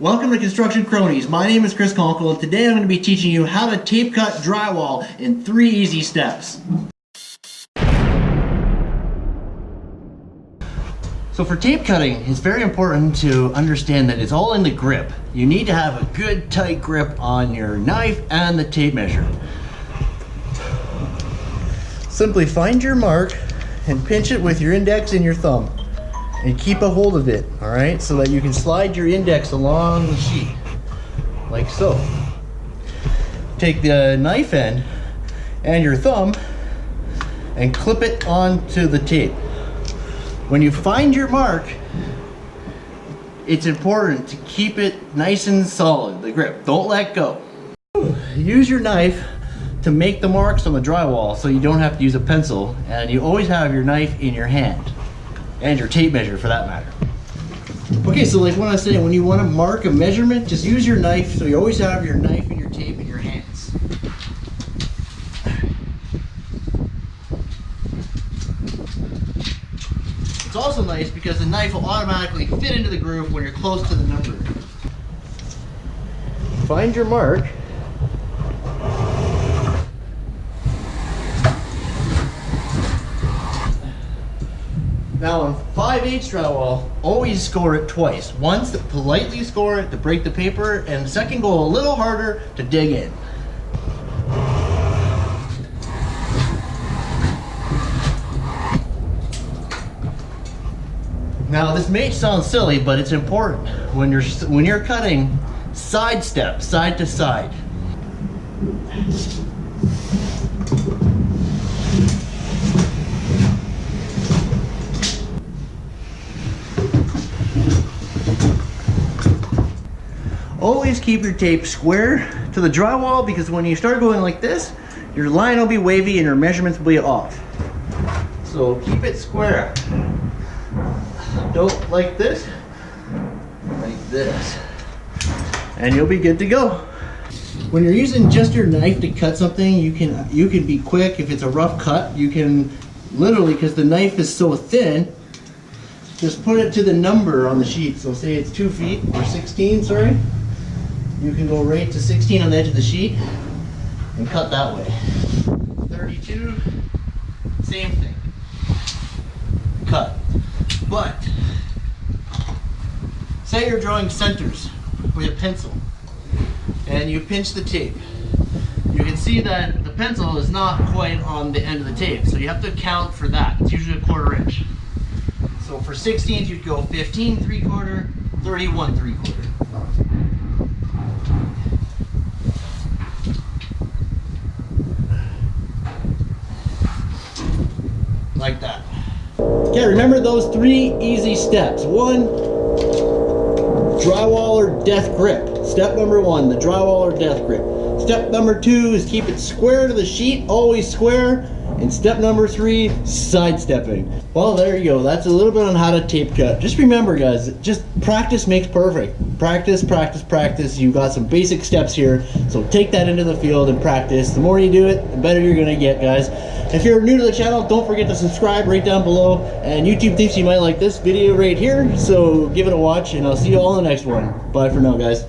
Welcome to Construction Cronies. My name is Chris Conkle and today I'm going to be teaching you how to tape cut drywall in three easy steps. So for tape cutting, it's very important to understand that it's all in the grip. You need to have a good tight grip on your knife and the tape measure. Simply find your mark and pinch it with your index and your thumb and keep a hold of it, all right? So that you can slide your index along the sheet, like so. Take the knife end and your thumb and clip it onto the tape. When you find your mark, it's important to keep it nice and solid, the grip. Don't let go. Use your knife to make the marks on the drywall so you don't have to use a pencil and you always have your knife in your hand and your tape measure for that matter. Okay, so like when I was saying, when you want to mark a measurement, just use your knife so you always have your knife and your tape in your hands. It's also nice because the knife will automatically fit into the groove when you're close to the number. Find your mark Now on 5 8 drywall, always score it twice. Once to politely score it to break the paper, and the second go a little harder to dig in. Now this may sound silly, but it's important. When you're when you're cutting, side step, side to side. Always keep your tape square to the drywall because when you start going like this, your line will be wavy and your measurements will be off. So keep it square. Don't like this, like this. And you'll be good to go. When you're using just your knife to cut something, you can you can be quick. If it's a rough cut, you can literally, because the knife is so thin, just put it to the number on the sheet. So say it's two feet or 16, sorry you can go right to 16 on the edge of the sheet and cut that way. 32, same thing. Cut. But, say you're drawing centers with a pencil and you pinch the tape. You can see that the pencil is not quite on the end of the tape, so you have to account for that. It's usually a quarter inch. So for 16th, you'd go 15 three quarter, 31 three quarter. Like that. Okay, remember those three easy steps. One, drywall or death grip. Step number one, the drywall or death grip. Step number two is keep it square to the sheet, always square. And step number three, sidestepping. Well, there you go. That's a little bit on how to tape cut. Just remember, guys, just practice makes perfect. Practice, practice, practice. You got some basic steps here. So take that into the field and practice. The more you do it, the better you're gonna get, guys. If you're new to the channel, don't forget to subscribe right down below. And YouTube thinks you might like this video right here. So give it a watch and I'll see you all in the next one. Bye for now, guys.